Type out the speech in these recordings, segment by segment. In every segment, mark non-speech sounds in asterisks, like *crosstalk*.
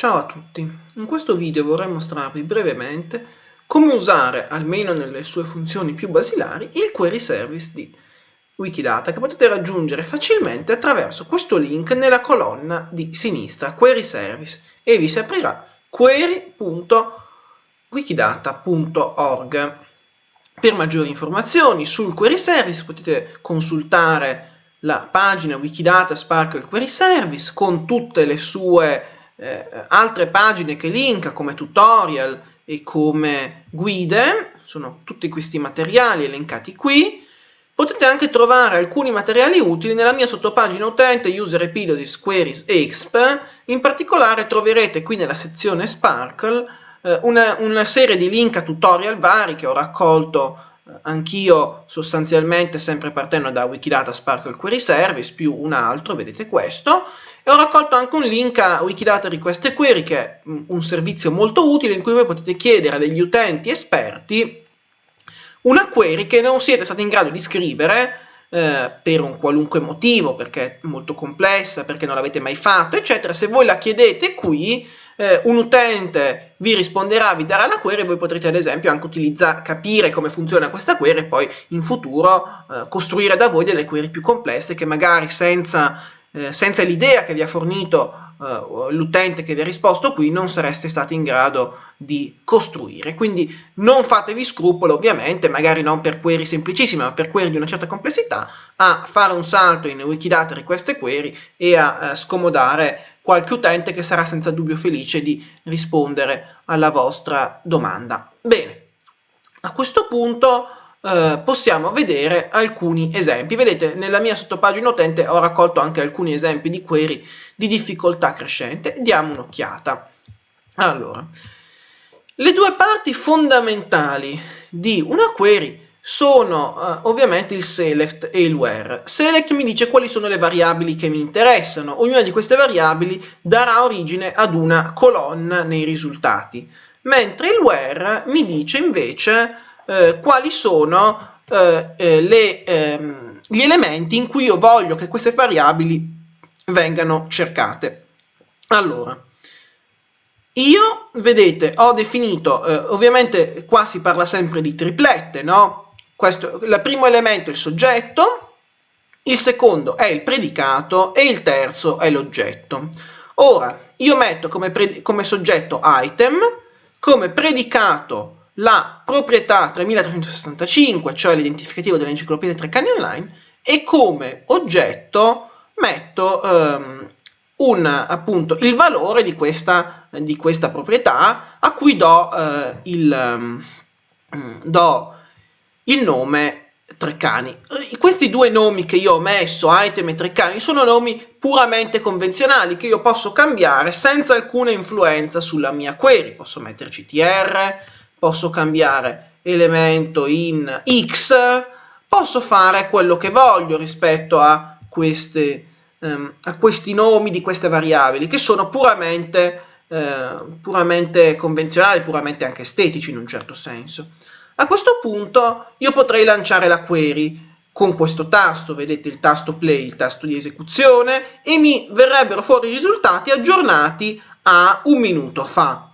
Ciao a tutti, in questo video vorrei mostrarvi brevemente come usare, almeno nelle sue funzioni più basilari, il query service di Wikidata che potete raggiungere facilmente attraverso questo link nella colonna di sinistra, query service, e vi si aprirà query.wikidata.org. Per maggiori informazioni sul query service potete consultare la pagina Wikidata Sparkle Query Service con tutte le sue eh, altre pagine che linka come tutorial e come guide, sono tutti questi materiali elencati qui. Potete anche trovare alcuni materiali utili nella mia sottopagina utente User Epilosis Queries Exp, in particolare troverete qui nella sezione Sparkle eh, una, una serie di link a tutorial vari che ho raccolto eh, anch'io sostanzialmente sempre partendo da Wikidata Sparkle Query Service più un altro, vedete questo, e ho raccolto anche un link a Wikidata Request Query, che è un servizio molto utile in cui voi potete chiedere a degli utenti esperti una query che non siete stati in grado di scrivere eh, per un qualunque motivo, perché è molto complessa, perché non l'avete mai fatto, eccetera. Se voi la chiedete qui, eh, un utente vi risponderà, vi darà la query e voi potrete ad esempio anche capire come funziona questa query e poi in futuro eh, costruire da voi delle query più complesse che magari senza eh, senza l'idea che vi ha fornito eh, l'utente che vi ha risposto qui non sareste stati in grado di costruire. Quindi non fatevi scrupolo, ovviamente, magari non per query semplicissime, ma per query di una certa complessità, a fare un salto in Wikidata Request Query e a eh, scomodare qualche utente che sarà senza dubbio felice di rispondere alla vostra domanda. Bene, a questo punto eh, possiamo vedere alcuni esempi. Vedete, nella mia sottopagina utente ho raccolto anche alcuni esempi di query di difficoltà crescente. Diamo un'occhiata. Allora, le due parti fondamentali di una query sono uh, ovviamente il select e il where. Select mi dice quali sono le variabili che mi interessano. Ognuna di queste variabili darà origine ad una colonna nei risultati, mentre il where mi dice invece eh, quali sono eh, eh, le, ehm, gli elementi in cui io voglio che queste variabili vengano cercate. Allora, io, vedete, ho definito, eh, ovviamente qua si parla sempre di triplette, no? Questo, il primo elemento è il soggetto, il secondo è il predicato e il terzo è l'oggetto. Ora, io metto come, come soggetto item, come predicato la proprietà 3365, cioè l'identificativo dell'enciclopedia Treccani Online, e come oggetto metto um, un, appunto, il valore di questa, di questa proprietà a cui do, uh, il, um, do il nome Treccani. Questi due nomi che io ho messo, item e Treccani, sono nomi puramente convenzionali che io posso cambiare senza alcuna influenza sulla mia query. Posso metterci tr, posso cambiare elemento in x, posso fare quello che voglio rispetto a, queste, um, a questi nomi di queste variabili, che sono puramente, uh, puramente convenzionali, puramente anche estetici in un certo senso. A questo punto io potrei lanciare la query con questo tasto, vedete il tasto play, il tasto di esecuzione, e mi verrebbero fuori i risultati aggiornati a un minuto fa.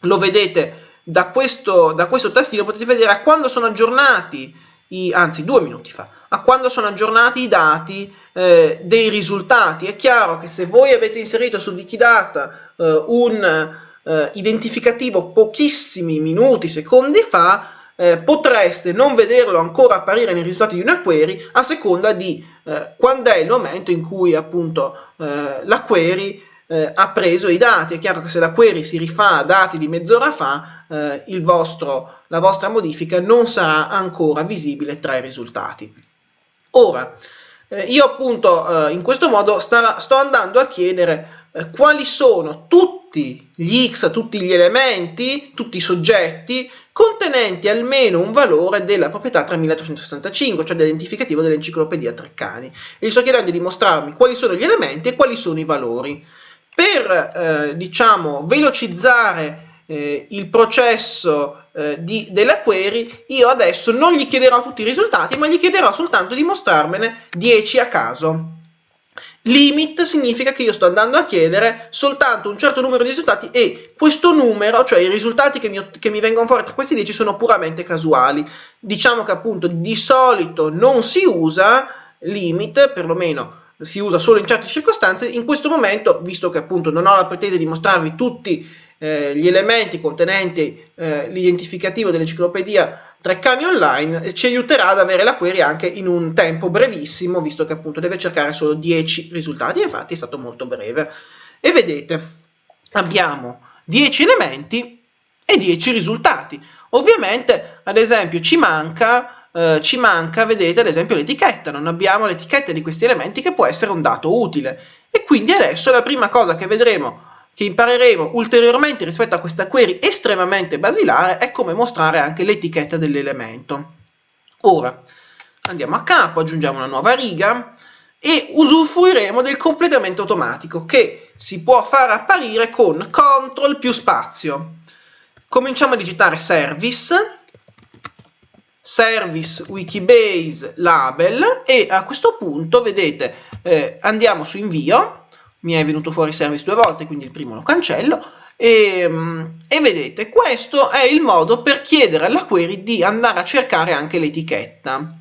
Lo vedete da questo, da questo tastino potete vedere a quando sono aggiornati, i, anzi due minuti fa, a quando sono aggiornati i dati eh, dei risultati. È chiaro che se voi avete inserito su Wikidata eh, un eh, identificativo pochissimi minuti, secondi fa, eh, potreste non vederlo ancora apparire nei risultati di una query a seconda di eh, quando è il momento in cui appunto eh, la query ha preso i dati. È chiaro che se la query si rifà a dati di mezz'ora fa, eh, vostro, la vostra modifica non sarà ancora visibile tra i risultati. Ora, eh, io appunto eh, in questo modo starà, sto andando a chiedere eh, quali sono tutti gli x, tutti gli elementi, tutti i soggetti contenenti almeno un valore della proprietà 3365, cioè dell'identificativo dell'enciclopedia Treccani. E gli sto chiedendo di mostrarmi quali sono gli elementi e quali sono i valori. Per, eh, diciamo, velocizzare eh, il processo eh, di, della query, io adesso non gli chiederò tutti i risultati, ma gli chiederò soltanto di mostrarmene 10 a caso. Limit significa che io sto andando a chiedere soltanto un certo numero di risultati e questo numero, cioè i risultati che mi, che mi vengono fuori tra questi 10 sono puramente casuali. Diciamo che appunto di solito non si usa limit, perlomeno si usa solo in certe circostanze, in questo momento, visto che appunto non ho la pretesa di mostrarvi tutti eh, gli elementi contenenti eh, l'identificativo dell'enciclopedia Treccani Online, ci aiuterà ad avere la query anche in un tempo brevissimo, visto che appunto deve cercare solo 10 risultati, infatti è stato molto breve. E vedete, abbiamo 10 elementi e 10 risultati. Ovviamente, ad esempio, ci manca eh, ci manca, vedete, ad esempio l'etichetta, non abbiamo l'etichetta di questi elementi che può essere un dato utile. E quindi adesso la prima cosa che vedremo, che impareremo ulteriormente rispetto a questa query estremamente basilare, è come mostrare anche l'etichetta dell'elemento. Ora, andiamo a capo, aggiungiamo una nuova riga e usufruiremo del completamento automatico che si può far apparire con CTRL più spazio. Cominciamo a digitare service service wikibase label e a questo punto vedete eh, andiamo su invio mi è venuto fuori service due volte quindi il primo lo cancello. E, mm, e vedete questo è il modo per chiedere alla query di andare a cercare anche l'etichetta.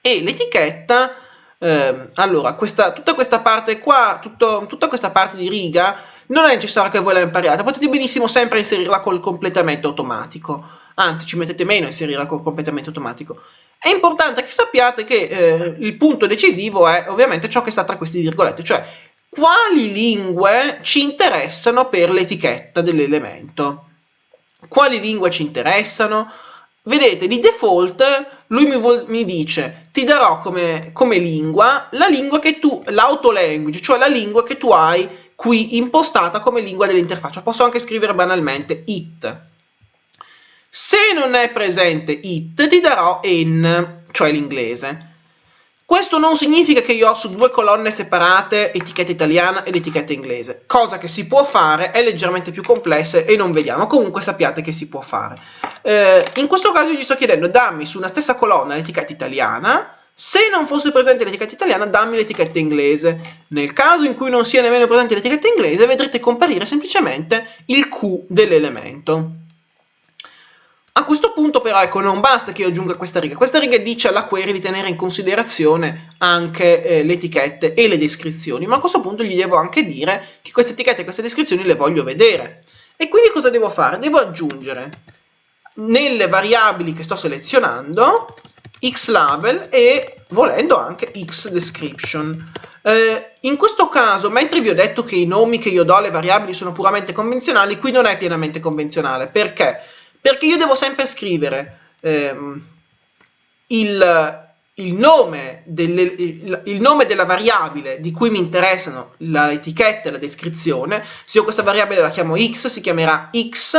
E l'etichetta eh, allora questa, tutta questa parte qua tutto, tutta questa parte di riga non è necessario che voi la impariate potete benissimo sempre inserirla col completamento automatico. Anzi ci mettete meno a inserirla con completamento automatico. È importante che sappiate che eh, il punto decisivo è ovviamente ciò che sta tra queste virgolette, cioè quali lingue ci interessano per l'etichetta dell'elemento. Quali lingue ci interessano? Vedete, di default lui mi, mi dice ti darò come, come lingua la lingua che tu, l'auto-language, cioè la lingua che tu hai qui impostata come lingua dell'interfaccia. Posso anche scrivere banalmente it. Se non è presente it, ti darò in, cioè l'inglese. Questo non significa che io ho su due colonne separate etichetta italiana ed etichetta inglese, cosa che si può fare, è leggermente più complessa e non vediamo, comunque sappiate che si può fare. Eh, in questo caso io gli sto chiedendo dammi su una stessa colonna l'etichetta italiana, se non fosse presente l'etichetta italiana dammi l'etichetta inglese. Nel caso in cui non sia nemmeno presente l'etichetta inglese vedrete comparire semplicemente il Q dell'elemento. A questo punto però ecco non basta che io aggiunga questa riga, questa riga dice alla query di tenere in considerazione anche eh, le etichette e le descrizioni, ma a questo punto gli devo anche dire che queste etichette e queste descrizioni le voglio vedere. E quindi cosa devo fare? Devo aggiungere nelle variabili che sto selezionando xlabel e volendo anche xdescription. Eh, in questo caso, mentre vi ho detto che i nomi che io do alle variabili sono puramente convenzionali, qui non è pienamente convenzionale. Perché? Perché io devo sempre scrivere ehm, il, il, nome delle, il, il, nome della variabile di cui mi interessano l'etichetta e la descrizione. Se io questa variabile la chiamo x, si chiamerà x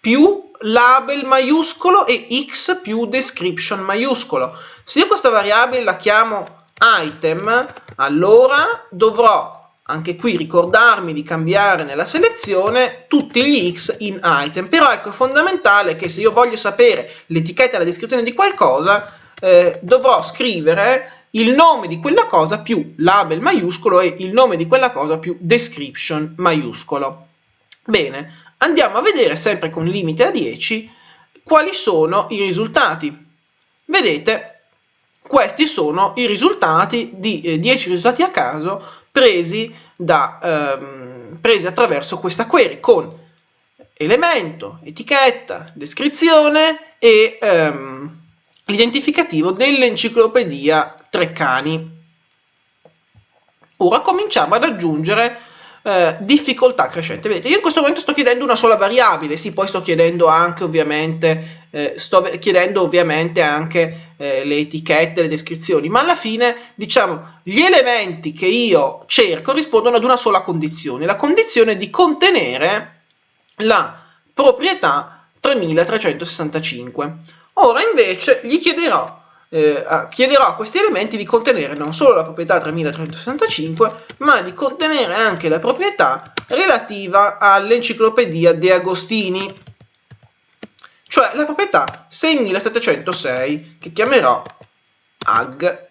più label maiuscolo e x più description maiuscolo. Se io questa variabile la chiamo item, allora dovrò anche qui ricordarmi di cambiare nella selezione tutti gli x in item, però ecco è fondamentale che se io voglio sapere l'etichetta e la descrizione di qualcosa, eh, dovrò scrivere il nome di quella cosa più label maiuscolo e il nome di quella cosa più description maiuscolo. Bene, andiamo a vedere sempre con limite a 10 quali sono i risultati. Vedete, questi sono i risultati di eh, 10 risultati a caso presi, da, ehm, presi attraverso questa query con elemento, etichetta, descrizione e ehm, l'identificativo dell'enciclopedia Treccani. Ora cominciamo ad aggiungere eh, difficoltà crescente. Vedete, io in questo momento sto chiedendo una sola variabile, sì, poi sto chiedendo anche ovviamente, eh, sto chiedendo ovviamente anche eh, le etichette, le descrizioni, ma alla fine, diciamo, gli elementi che io cerco rispondono ad una sola condizione, la condizione di contenere la proprietà 3365. Ora invece gli chiederò eh, chiederò a questi elementi di contenere non solo la proprietà 3365, ma di contenere anche la proprietà relativa all'enciclopedia De Agostini, cioè la proprietà 6706, che chiamerò ag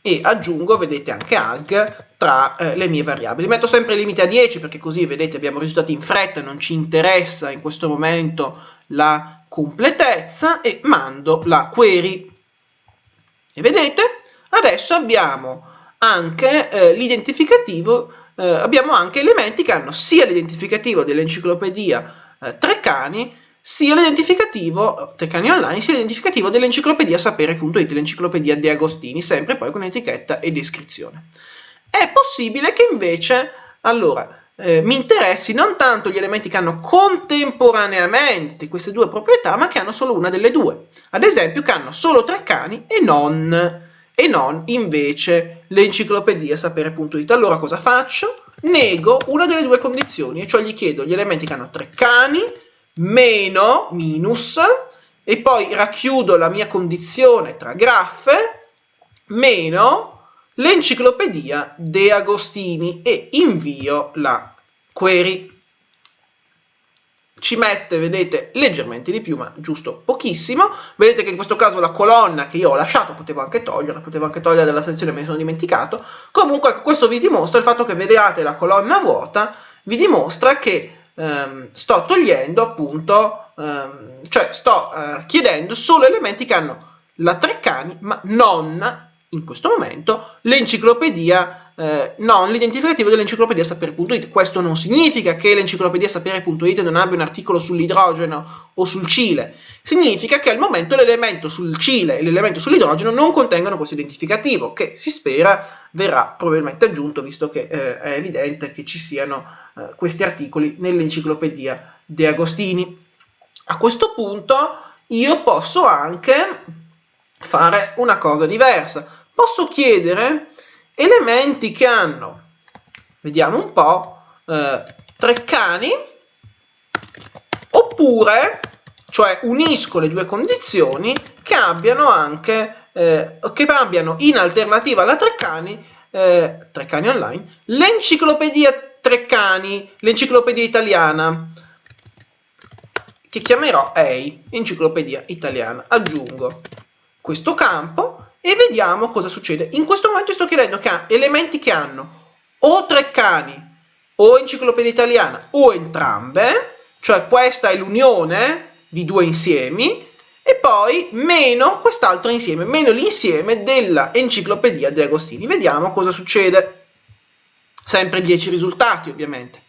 e aggiungo, vedete, anche alg tra eh, le mie variabili. Metto sempre il limite a 10 perché così, vedete, abbiamo risultati in fretta, non ci interessa in questo momento la completezza e mando la query. E vedete, adesso abbiamo anche eh, l'identificativo, eh, abbiamo anche elementi che hanno sia l'identificativo dell'enciclopedia eh, Treccani, sia l'identificativo, Treccani Online, sia l'identificativo dell'enciclopedia sapere.it, l'enciclopedia De Agostini, sempre poi con etichetta e descrizione. È possibile che invece, allora, eh, mi interessi non tanto gli elementi che hanno contemporaneamente queste due proprietà, ma che hanno solo una delle due. Ad esempio, che hanno solo Treccani e non e non invece l'enciclopedia sapere.it. Allora cosa faccio? Nego una delle due condizioni, e cioè gli chiedo gli elementi che hanno tre cani, meno, minus, e poi racchiudo la mia condizione tra graffe, meno l'enciclopedia De Agostini e invio la query ci mette, vedete, leggermente di più, ma giusto pochissimo. Vedete che in questo caso la colonna che io ho lasciato, potevo anche toglierla, potevo anche togliere dalla sezione, me ne sono dimenticato. Comunque questo vi dimostra il fatto che vediate la colonna vuota, vi dimostra che ehm, sto togliendo appunto, ehm, cioè sto eh, chiedendo solo elementi che hanno la Treccani, ma non, in questo momento, l'enciclopedia eh, non l'identificativo dell'enciclopedia sapere.it. Questo non significa che l'enciclopedia sapere.it non abbia un articolo sull'idrogeno o sul Cile, significa che al momento l'elemento sul Cile e l'elemento sull'idrogeno non contengono questo identificativo, che si spera verrà probabilmente aggiunto, visto che eh, è evidente che ci siano eh, questi articoli nell'enciclopedia De Agostini. A questo punto io posso anche fare una cosa diversa. Posso chiedere elementi che hanno, vediamo un po', eh, tre cani, oppure, cioè unisco le due condizioni, che abbiano anche, eh, che abbiano in alternativa alla Treccani, eh, Treccani online, l'enciclopedia Treccani, l'enciclopedia italiana, che chiamerò EI, enciclopedia italiana. Aggiungo questo campo e vediamo cosa succede. In questo momento sto chiedendo che ha elementi che hanno o Treccani o Enciclopedia Italiana o entrambe, cioè questa è l'unione di due insiemi, e poi meno quest'altro insieme, meno l'insieme della Enciclopedia De Agostini. Vediamo cosa succede. Sempre 10 risultati, ovviamente.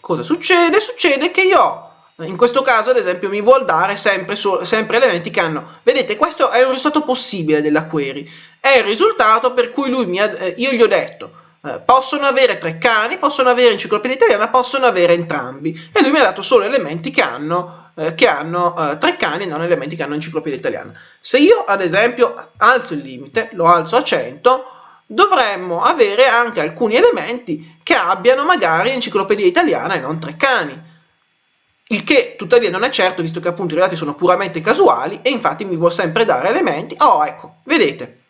Cosa succede? Succede che io ho in questo caso, ad esempio, mi vuol dare sempre, so, sempre elementi che hanno... Vedete, questo è un risultato possibile della query. È il risultato per cui lui mi ha, eh, io gli ho detto eh, possono avere tre cani, possono avere enciclopedia italiana, possono avere entrambi. E lui mi ha dato solo elementi che hanno, eh, che hanno eh, tre cani non elementi che hanno enciclopedia italiana. Se io, ad esempio, alzo il limite, lo alzo a 100, dovremmo avere anche alcuni elementi che abbiano magari enciclopedia italiana e non tre cani il che tuttavia non è certo visto che appunto i dati sono puramente casuali e infatti mi vuol sempre dare elementi. Oh, ecco, vedete,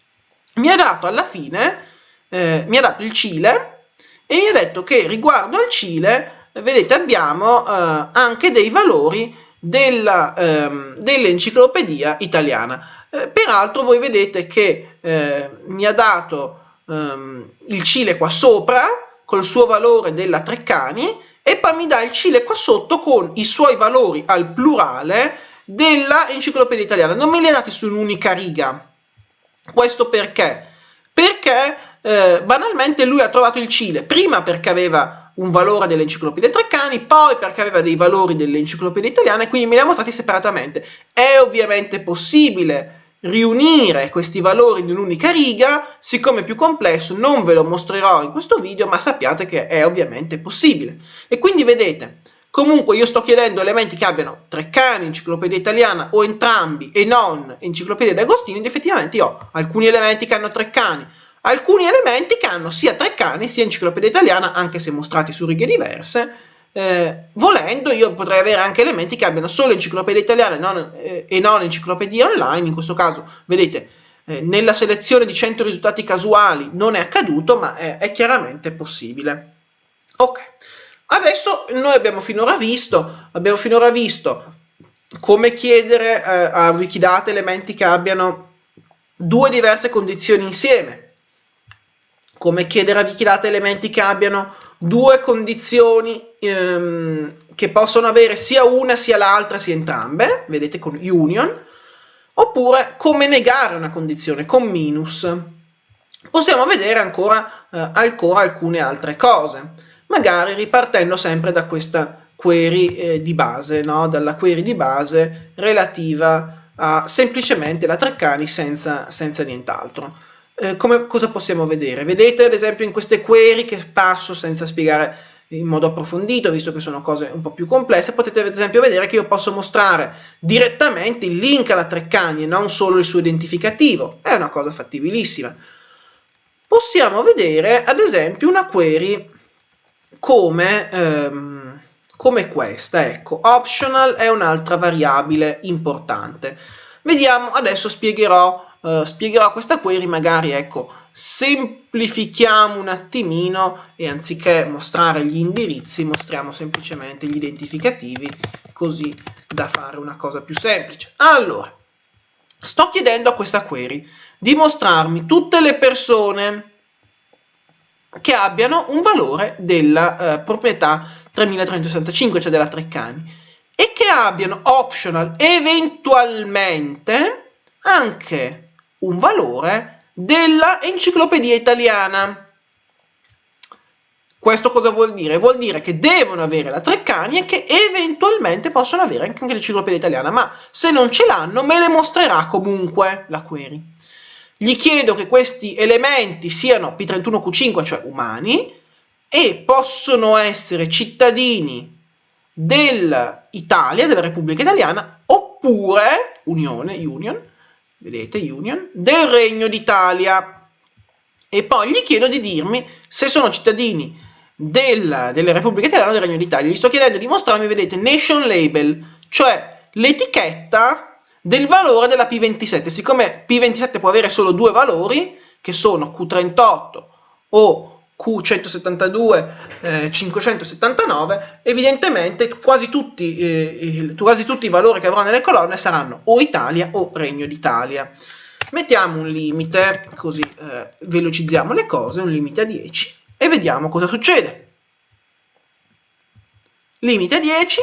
mi ha dato alla fine, eh, mi ha dato il Cile e mi ha detto che riguardo al Cile, vedete, abbiamo eh, anche dei valori ehm, dell'enciclopedia italiana. Eh, peraltro voi vedete che eh, mi ha dato ehm, il Cile qua sopra, col suo valore della Treccani, e poi mi dà il Cile qua sotto con i suoi valori al plurale della enciclopedia italiana. Non me li ha dati su un'unica riga. Questo perché? Perché eh, banalmente lui ha trovato il Cile, prima perché aveva un valore dell'enciclopedia Treccani, poi perché aveva dei valori dell'enciclopedia italiana e quindi me li ha mostrati separatamente. È ovviamente possibile riunire questi valori in un'unica riga, siccome è più complesso non ve lo mostrerò in questo video, ma sappiate che è ovviamente possibile. E quindi vedete, comunque io sto chiedendo elementi che abbiano tre cani, enciclopedia italiana o entrambi e non enciclopedia d'Agostini, ed effettivamente io ho alcuni elementi che hanno tre cani, alcuni elementi che hanno sia tre cani sia enciclopedia italiana, anche se mostrati su righe diverse, eh, volendo io potrei avere anche elementi che abbiano solo enciclopedia italiana e non, eh, e non enciclopedia online, in questo caso vedete eh, nella selezione di 100 risultati casuali non è accaduto ma è, è chiaramente possibile. Ok, adesso noi abbiamo finora visto, abbiamo finora visto come chiedere eh, a Wikidata elementi che abbiano due diverse condizioni insieme, come chiedere a Wikidata elementi che abbiano due condizioni ehm, che possono avere sia una sia l'altra sia entrambe, vedete con union, oppure come negare una condizione con minus. Possiamo vedere ancora, eh, ancora alcune altre cose, magari ripartendo sempre da questa query eh, di base, no? dalla query di base relativa a semplicemente la Treccani senza, senza nient'altro. Eh, come, cosa possiamo vedere? Vedete ad esempio in queste query che passo senza spiegare in modo approfondito, visto che sono cose un po' più complesse, potete ad esempio vedere che io posso mostrare direttamente il link alla Treccani e non solo il suo identificativo, è una cosa fattibilissima. Possiamo vedere ad esempio una query come, ehm, come questa, ecco, optional è un'altra variabile importante. Vediamo, adesso spiegherò, eh, spiegherò questa query, magari ecco, semplifichiamo un attimino e anziché mostrare gli indirizzi mostriamo semplicemente gli identificativi così da fare una cosa più semplice. Allora, sto chiedendo a questa query di mostrarmi tutte le persone che abbiano un valore della eh, proprietà 3365, cioè della Treccani, e che abbiano optional eventualmente anche un valore della enciclopedia italiana. Questo cosa vuol dire? Vuol dire che devono avere la Treccani e che eventualmente possono avere anche l'enciclopedia italiana, ma se non ce l'hanno me le mostrerà comunque la query. Gli chiedo che questi elementi siano P31Q5, cioè umani, e possono essere cittadini dell'Italia, della Repubblica Italiana, oppure, Unione, Union, vedete, Union, del Regno d'Italia. E poi gli chiedo di dirmi se sono cittadini del, della Repubblica Italiana o del Regno d'Italia. Gli sto chiedendo di mostrarmi, vedete, Nation Label, cioè l'etichetta del valore della P27. Siccome P27 può avere solo due valori, che sono Q38 o Q172 eh, 579, evidentemente quasi tutti, eh, quasi tutti i valori che avrò nelle colonne saranno o Italia o Regno d'Italia. Mettiamo un limite, così eh, velocizziamo le cose, un limite a 10 e vediamo cosa succede. Limite a 10,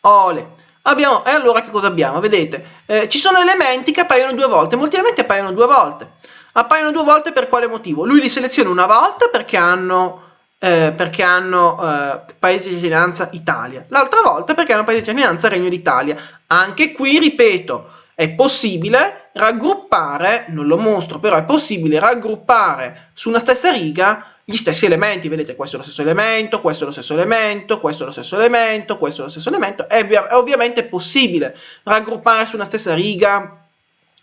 ole. Abbiamo, e allora che cosa abbiamo? Vedete, eh, ci sono elementi che appaiono due volte, molti elementi appaiono due volte. Appaiono due volte per quale motivo? Lui li seleziona una volta perché hanno, eh, perché hanno eh, paese di cittadinanza Italia, l'altra volta perché hanno paese di cittadinanza Regno d'Italia. Anche qui, ripeto, è possibile raggruppare, non lo mostro, però è possibile raggruppare su una stessa riga gli stessi elementi, vedete questo è lo stesso elemento, questo è lo stesso elemento, questo è lo stesso elemento, questo è lo stesso elemento, è, è ovviamente possibile raggruppare su una stessa riga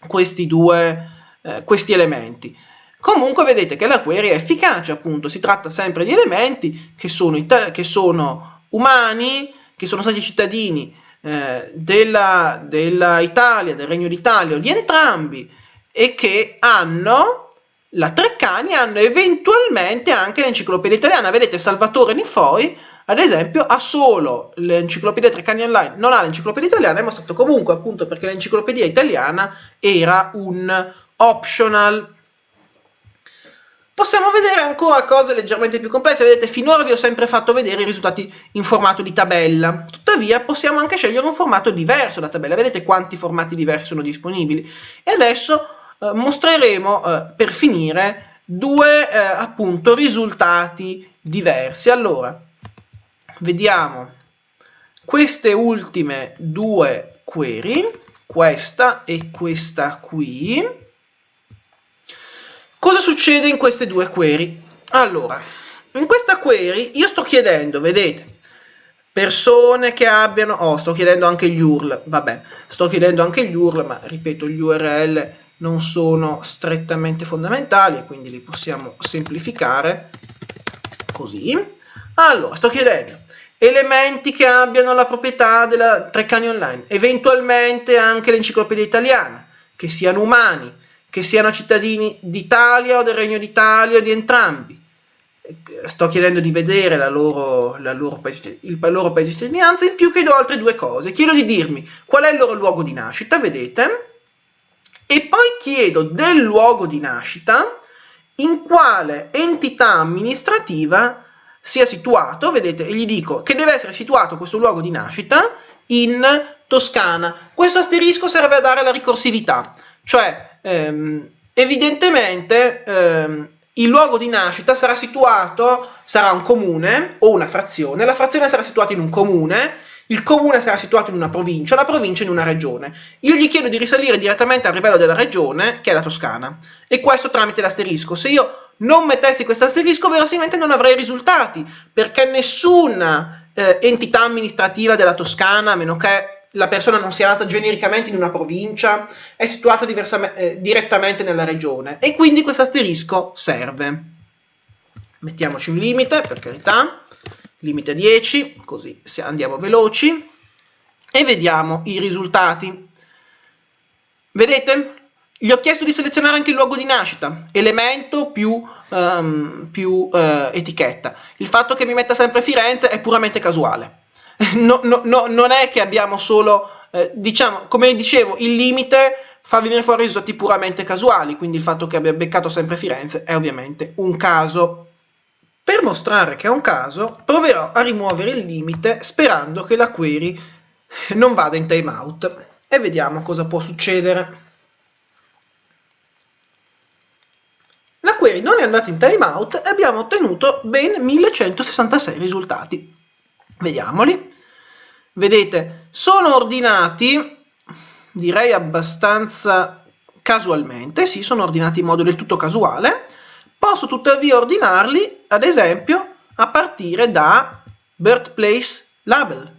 questi due, eh, questi elementi. Comunque vedete che la query è efficace, appunto, si tratta sempre di elementi che sono, che sono umani, che sono stati cittadini eh, della, della Italia, del Regno d'Italia o di entrambi e che hanno la Treccani hanno eventualmente anche l'enciclopedia italiana. Vedete, Salvatore Nifoi, ad esempio, ha solo l'enciclopedia Treccani Online, non ha l'enciclopedia italiana, è mostrato comunque appunto perché l'enciclopedia italiana era un optional. Possiamo vedere ancora cose leggermente più complesse, vedete finora vi ho sempre fatto vedere i risultati in formato di tabella, tuttavia possiamo anche scegliere un formato diverso da tabella, vedete quanti formati diversi sono disponibili e adesso eh, mostreremo eh, per finire due eh, appunto risultati diversi. Allora, vediamo queste ultime due query, questa e questa qui. Cosa succede in queste due query? Allora, in questa query io sto chiedendo, vedete, persone che abbiano, oh, sto chiedendo anche gli URL, vabbè, sto chiedendo anche gli URL, ma ripeto, gli URL non sono strettamente fondamentali, quindi li possiamo semplificare così. Allora, sto chiedendo elementi che abbiano la proprietà della Treccani Online, eventualmente anche l'enciclopedia italiana, che siano umani, che siano cittadini d'Italia o del Regno d'Italia o di entrambi. Sto chiedendo di vedere la loro, la loro paese, il loro paese di cittadinanza, in più chiedo altre due cose. Chiedo di dirmi qual è il loro luogo di nascita, vedete, e poi chiedo del luogo di nascita in quale entità amministrativa sia situato, vedete, e gli dico che deve essere situato questo luogo di nascita in Toscana. Questo asterisco serve a dare la ricorsività, cioè ehm, evidentemente ehm, il luogo di nascita sarà situato, sarà un comune o una frazione, la frazione sarà situata in un comune, il comune sarà situato in una provincia, la provincia in una regione. Io gli chiedo di risalire direttamente al livello della regione, che è la Toscana, e questo tramite l'asterisco. Se io non mettessi questo asterisco, verosimilmente non avrei risultati, perché nessuna eh, entità amministrativa della Toscana, a meno che la persona non sia nata genericamente in una provincia, è situata eh, direttamente nella regione, e quindi questo asterisco serve. Mettiamoci un limite, per carità limite 10, così andiamo veloci, e vediamo i risultati. Vedete? Gli ho chiesto di selezionare anche il luogo di nascita, elemento più, um, più uh, etichetta. Il fatto che mi metta sempre Firenze è puramente casuale. No, no, no, non è che abbiamo solo, eh, diciamo, come dicevo, il limite fa venire fuori risultati puramente casuali, quindi il fatto che abbia beccato sempre Firenze è ovviamente un caso per mostrare che è un caso, proverò a rimuovere il limite sperando che la query non vada in timeout e vediamo cosa può succedere. La query non è andata in timeout e abbiamo ottenuto ben 1166 risultati. Vediamoli. Vedete, sono ordinati, direi abbastanza casualmente, sì, sono ordinati in modo del tutto casuale, Posso tuttavia ordinarli, ad esempio, a partire da birthplace label,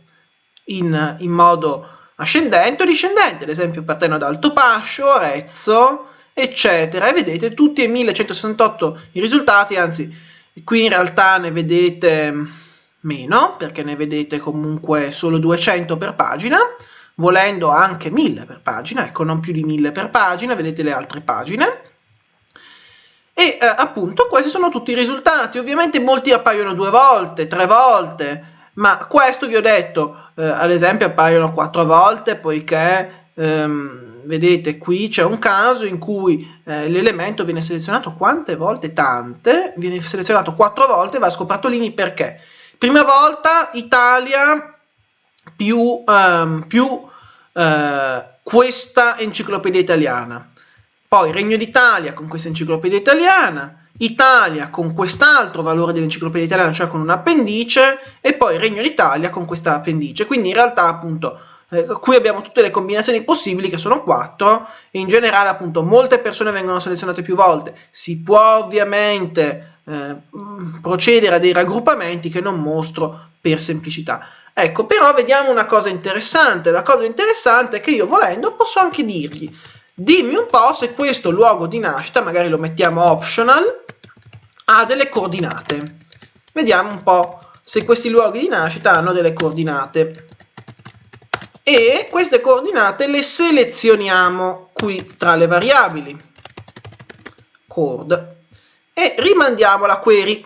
in, in modo ascendente o discendente, ad esempio partendo da Altopascio, Arezzo, eccetera. E vedete tutti e 1168 i risultati, anzi qui in realtà ne vedete meno, perché ne vedete comunque solo 200 per pagina, volendo anche 1000 per pagina, ecco non più di 1000 per pagina, vedete le altre pagine. E eh, appunto questi sono tutti i risultati, ovviamente molti appaiono due volte, tre volte, ma questo vi ho detto, eh, ad esempio appaiono quattro volte poiché ehm, vedete qui c'è un caso in cui eh, l'elemento viene selezionato quante volte? Tante, viene selezionato quattro volte e va scoperto l'INI perché? Prima volta Italia più, ehm, più eh, questa enciclopedia italiana poi Regno d'Italia con questa enciclopedia italiana, Italia con quest'altro valore dell'enciclopedia italiana, cioè con un appendice, e poi Regno d'Italia con questa appendice. Quindi in realtà appunto eh, qui abbiamo tutte le combinazioni possibili che sono quattro e in generale appunto molte persone vengono selezionate più volte. Si può ovviamente eh, procedere a dei raggruppamenti che non mostro per semplicità. Ecco, però vediamo una cosa interessante. La cosa interessante è che io volendo posso anche dirgli Dimmi un po' se questo luogo di nascita, magari lo mettiamo optional, ha delle coordinate. Vediamo un po' se questi luoghi di nascita hanno delle coordinate. E queste coordinate le selezioniamo qui tra le variabili. Cord. E rimandiamo la query.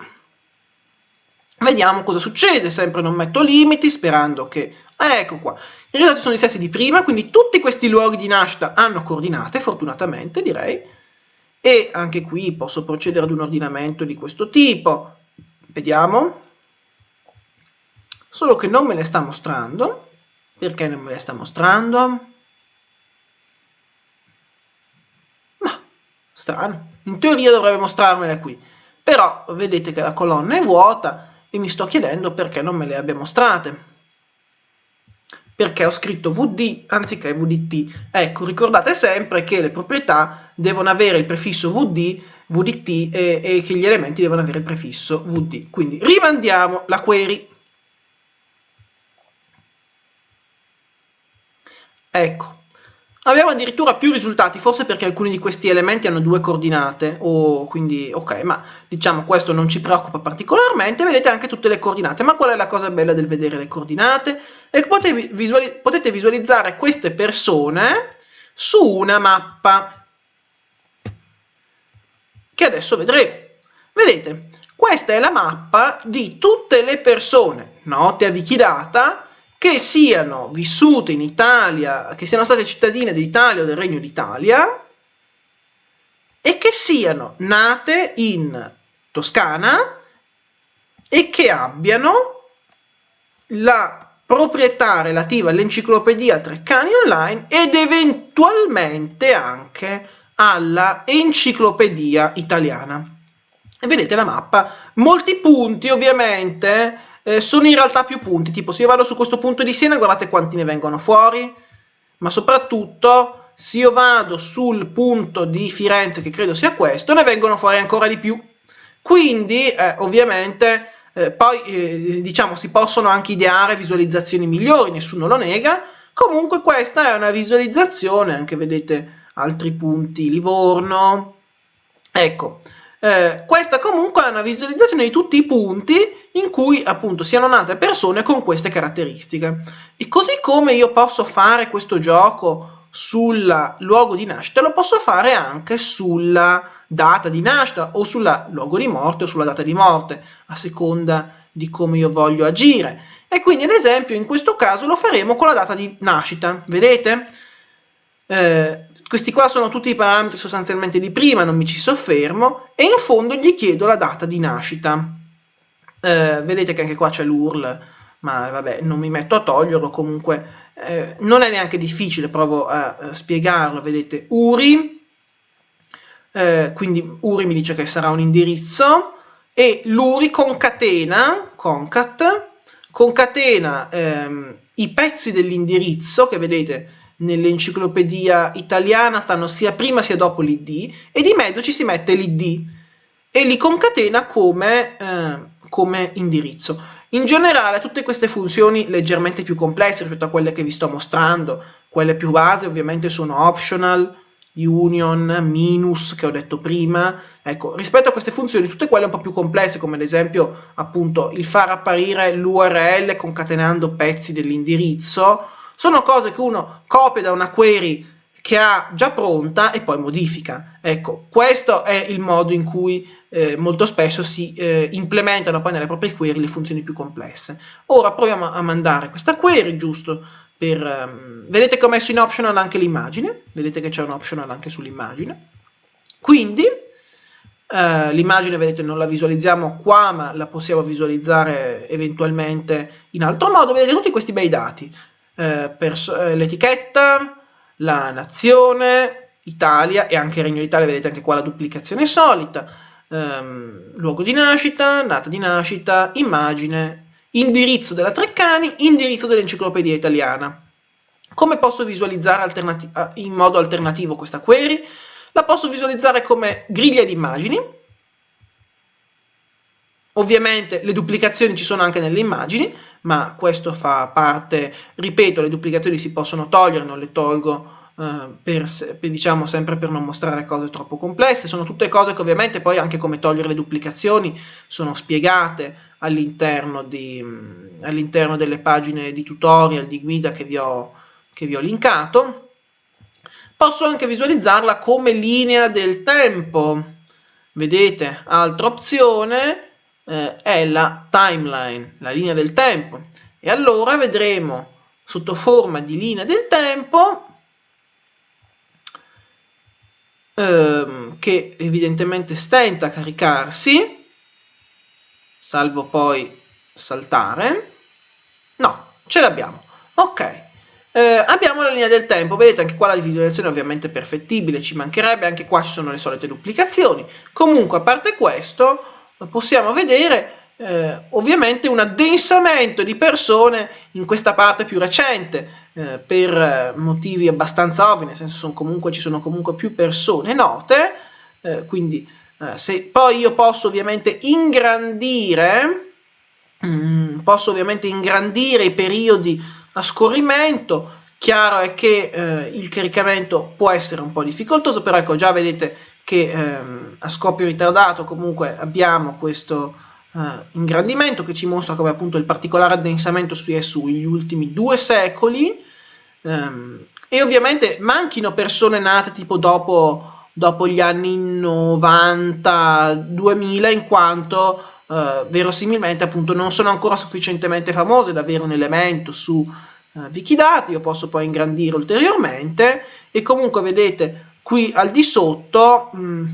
Vediamo cosa succede, sempre non metto limiti, sperando che... ecco qua, i risultati sono gli stessi di prima, quindi tutti questi luoghi di nascita hanno coordinate, fortunatamente direi, e anche qui posso procedere ad un ordinamento di questo tipo. Vediamo. Solo che non me le sta mostrando. Perché non me le sta mostrando? Ma, strano. In teoria dovrebbe mostrarmele qui. Però vedete che la colonna è vuota e mi sto chiedendo perché non me le abbia mostrate perché ho scritto VD anziché VDT. Ecco, ricordate sempre che le proprietà devono avere il prefisso VD, VDT e, e che gli elementi devono avere il prefisso VD. Quindi rimandiamo la query. Ecco, Abbiamo addirittura più risultati, forse perché alcuni di questi elementi hanno due coordinate, o quindi ok, ma diciamo questo non ci preoccupa particolarmente, vedete anche tutte le coordinate, ma qual è la cosa bella del vedere le coordinate? È che visuali potete visualizzare queste persone su una mappa, che adesso vedremo. Vedete, questa è la mappa di tutte le persone note a Wikidata che siano vissute in Italia, che siano state cittadine d'Italia o del Regno d'Italia, e che siano nate in Toscana e che abbiano la proprietà relativa all'enciclopedia Treccani Online ed eventualmente anche alla enciclopedia italiana. E vedete la mappa, molti punti ovviamente eh, sono in realtà più punti, tipo se io vado su questo punto di Siena guardate quanti ne vengono fuori, ma soprattutto se io vado sul punto di Firenze che credo sia questo, ne vengono fuori ancora di più. Quindi eh, ovviamente eh, poi eh, diciamo si possono anche ideare visualizzazioni migliori, nessuno lo nega, comunque questa è una visualizzazione, anche vedete altri punti, Livorno, ecco, eh, questa comunque è una visualizzazione di tutti i punti in cui appunto siano nate persone con queste caratteristiche. E così come io posso fare questo gioco sul luogo di nascita, lo posso fare anche sulla data di nascita o sul luogo di morte o sulla data di morte, a seconda di come io voglio agire. E quindi ad esempio in questo caso lo faremo con la data di nascita, vedete? Eh, questi qua sono tutti i parametri sostanzialmente di prima, non mi ci soffermo, e in fondo gli chiedo la data di nascita. Eh, vedete che anche qua c'è l'URL, ma vabbè, non mi metto a toglierlo, comunque eh, non è neanche difficile, provo a, a spiegarlo, vedete, URI, eh, quindi URI mi dice che sarà un indirizzo, e l'URI concatena, concat, concatena ehm, i pezzi dell'indirizzo, che vedete nell'enciclopedia italiana stanno sia prima sia dopo l'id, e di mezzo ci si mette l'id, e li concatena come, eh, come indirizzo. In generale tutte queste funzioni leggermente più complesse rispetto a quelle che vi sto mostrando, quelle più base ovviamente sono optional, union, minus che ho detto prima, ecco, rispetto a queste funzioni, tutte quelle un po' più complesse, come ad esempio appunto il far apparire l'URL concatenando pezzi dell'indirizzo, sono cose che uno copia da una query che ha già pronta e poi modifica. Ecco, questo è il modo in cui eh, molto spesso si eh, implementano poi nelle proprie query le funzioni più complesse. Ora proviamo a mandare questa query, giusto per, um, vedete che ho messo in optional anche l'immagine, vedete che c'è un optional anche sull'immagine, quindi uh, l'immagine vedete non la visualizziamo qua ma la possiamo visualizzare eventualmente in altro modo, vedete tutti questi bei dati, uh, l'etichetta, la nazione, Italia e anche Regno d'Italia, vedete anche qua la duplicazione solita, um, luogo di nascita, data di nascita, immagine, indirizzo della Treccani, indirizzo dell'enciclopedia italiana. Come posso visualizzare in modo alternativo questa query? La posso visualizzare come griglia di immagini. Ovviamente le duplicazioni ci sono anche nelle immagini, ma questo fa parte, ripeto, le duplicazioni si possono togliere, non le tolgo per, per, diciamo sempre per non mostrare cose troppo complesse, sono tutte cose che ovviamente poi anche come togliere le duplicazioni sono spiegate all'interno all delle pagine di tutorial, di guida che vi ho, che vi ho linkato. Posso anche visualizzarla come linea del tempo. Vedete, altra opzione eh, è la timeline, la linea del tempo. E allora vedremo sotto forma di linea del tempo ehm, che evidentemente stenta a caricarsi salvo poi saltare. No, ce l'abbiamo. Ok. Eh, abbiamo la linea del tempo, vedete anche qua la visualizzazione è ovviamente perfettibile, ci mancherebbe, anche qua ci sono le solite duplicazioni. Comunque, a parte questo, possiamo vedere eh, ovviamente un addensamento di persone in questa parte più recente, eh, per motivi abbastanza ovvi, nel senso sono comunque, ci sono comunque più persone note, eh, quindi eh, se poi io posso ovviamente ingrandire, mm, posso ovviamente ingrandire i periodi a scorrimento, chiaro è che eh, il caricamento può essere un po' difficoltoso, però ecco già vedete che ehm, a scoppio ritardato comunque abbiamo questo eh, ingrandimento che ci mostra come appunto il particolare addensamento su è negli ultimi due secoli ehm, e ovviamente manchino persone nate tipo dopo dopo gli anni 90-2000 in quanto eh, verosimilmente appunto non sono ancora sufficientemente famose da avere un elemento su eh, Wikidata, io posso poi ingrandire ulteriormente. E comunque vedete qui al di sotto, mh, mm,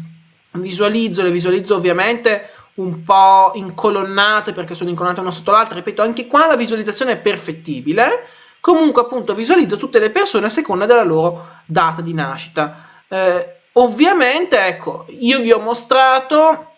visualizzo, le visualizzo ovviamente un po' incolonnate perché sono incolonnate una sotto l'altra, ripeto, anche qua la visualizzazione è perfettibile, comunque appunto visualizzo tutte le persone a seconda della loro data di nascita. Eh, ovviamente, ecco, io vi ho mostrato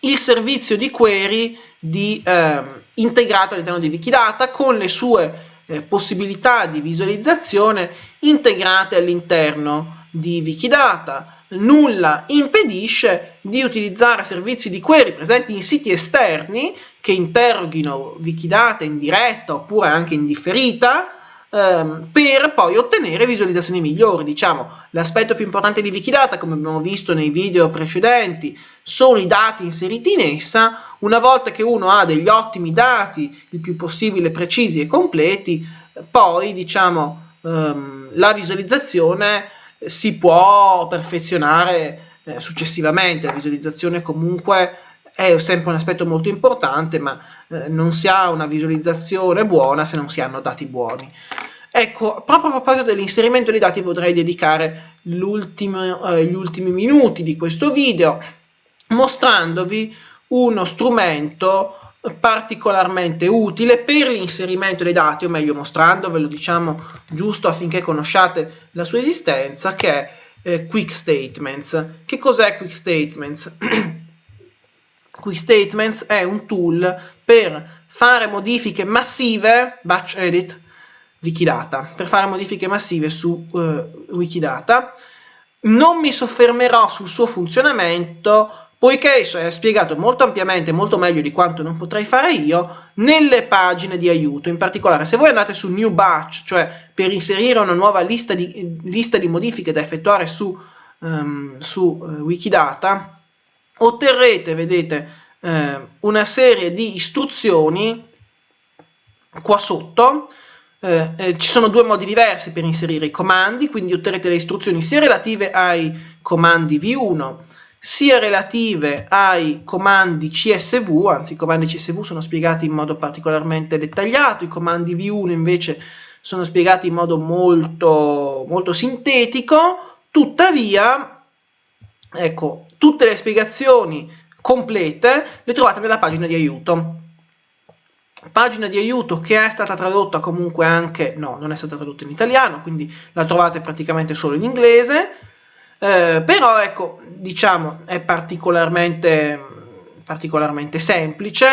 il servizio di query di, eh, integrato all'interno di Wikidata con le sue eh, possibilità di visualizzazione integrate all'interno di Wikidata nulla impedisce di utilizzare servizi di query presenti in siti esterni che interroghino Wikidata in diretta oppure anche in differita ehm, per poi ottenere visualizzazioni migliori. Diciamo, l'aspetto più importante di Wikidata, come abbiamo visto nei video precedenti, sono i dati inseriti in essa. Una volta che uno ha degli ottimi dati, il più possibile precisi e completi, poi diciamo ehm, la visualizzazione si può perfezionare eh, successivamente, la visualizzazione comunque è sempre un aspetto molto importante, ma eh, non si ha una visualizzazione buona se non si hanno dati buoni. Ecco, proprio a proposito dell'inserimento dei dati vorrei dedicare eh, gli ultimi minuti di questo video mostrandovi uno strumento particolarmente utile per l'inserimento dei dati, o meglio mostrandovelo diciamo giusto affinché conosciate la sua esistenza, che è eh, Quick Statements. Che cos'è Quick Statements? *clears throat* Quick Statements è un tool per fare modifiche massive, batch edit, Wikidata, per fare modifiche massive su uh, Wikidata. Non mi soffermerò sul suo funzionamento poiché esso è spiegato molto ampiamente, molto meglio di quanto non potrei fare io, nelle pagine di aiuto. In particolare, se voi andate su New Batch, cioè per inserire una nuova lista di, lista di modifiche da effettuare su, um, su uh, Wikidata, otterrete, vedete, uh, una serie di istruzioni qua sotto, eh, eh, ci sono due modi diversi per inserire i comandi, quindi otterrete le istruzioni sia relative ai comandi V1 sia relative ai comandi CSV, anzi i comandi CSV sono spiegati in modo particolarmente dettagliato, i comandi V1 invece sono spiegati in modo molto, molto sintetico, tuttavia, ecco, tutte le spiegazioni complete le trovate nella pagina di aiuto. Pagina di aiuto che è stata tradotta comunque anche, no, non è stata tradotta in italiano, quindi la trovate praticamente solo in inglese, eh, però ecco, diciamo, è particolarmente, particolarmente semplice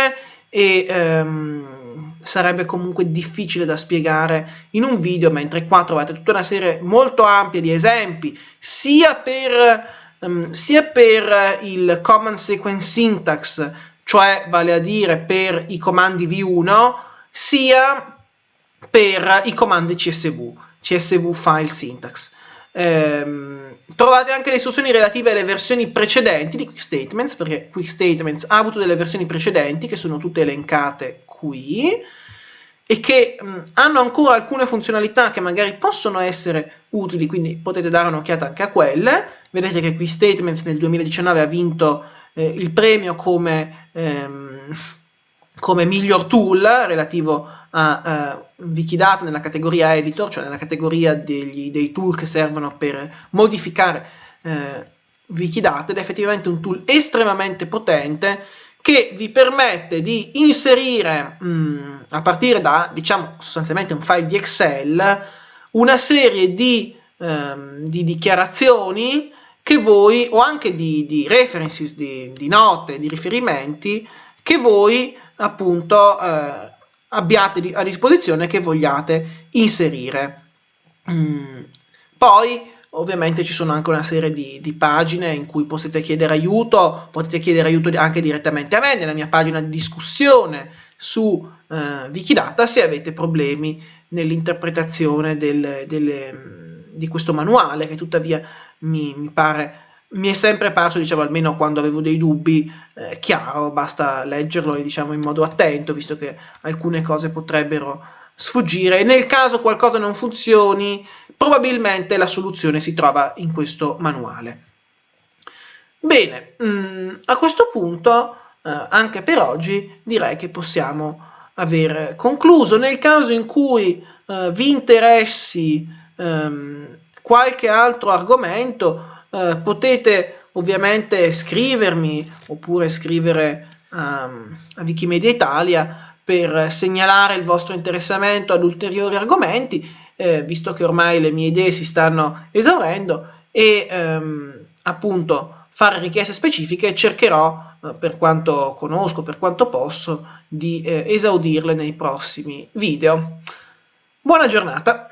e ehm, sarebbe comunque difficile da spiegare in un video, mentre qua trovate tutta una serie molto ampia di esempi, sia per, um, sia per il Command Sequence Syntax, cioè vale a dire per i comandi V1, sia per i comandi CSV, CSV File Syntax. Ehm, trovate anche le istruzioni relative alle versioni precedenti di Quick Statements, perché Quick Statements ha avuto delle versioni precedenti che sono tutte elencate qui e che mh, hanno ancora alcune funzionalità che magari possono essere utili, quindi potete dare un'occhiata anche a quelle. Vedete che Quick Statements nel 2019 ha vinto eh, il premio come, ehm, come miglior tool relativo a uh, Wikidata nella categoria editor, cioè nella categoria degli, dei tool che servono per modificare uh, Wikidata ed è effettivamente un tool estremamente potente che vi permette di inserire mh, mm, a partire da diciamo sostanzialmente un file di Excel una serie di, um, di dichiarazioni che voi o anche di, di references, di, di, note, di riferimenti che voi appunto eh, abbiate a disposizione che vogliate inserire. Mm. Poi ovviamente ci sono anche una serie di, di, pagine in cui potete chiedere aiuto, potete chiedere aiuto anche direttamente a me nella mia pagina di discussione su eh, Wikidata se avete problemi nell'interpretazione del, del, di questo manuale che tuttavia mi, mi pare mi è sempre parso, diciamo, almeno quando avevo dei dubbi, eh, chiaro, basta leggerlo diciamo in modo attento, visto che alcune cose potrebbero sfuggire. Nel caso qualcosa non funzioni, probabilmente la soluzione si trova in questo manuale. Bene, mh, mm, a questo punto, eh, anche per oggi, direi che possiamo aver concluso. Nel caso in cui eh, vi interessi ehm, qualche altro argomento eh, potete ovviamente scrivermi oppure scrivere um, a Wikimedia Italia per segnalare il vostro interessamento ad ulteriori argomenti, eh, visto che ormai le mie idee si stanno esaurendo e ehm, appunto fare richieste specifiche cercherò eh, per quanto conosco, per quanto posso, di eh, esaudirle nei prossimi video. Buona giornata!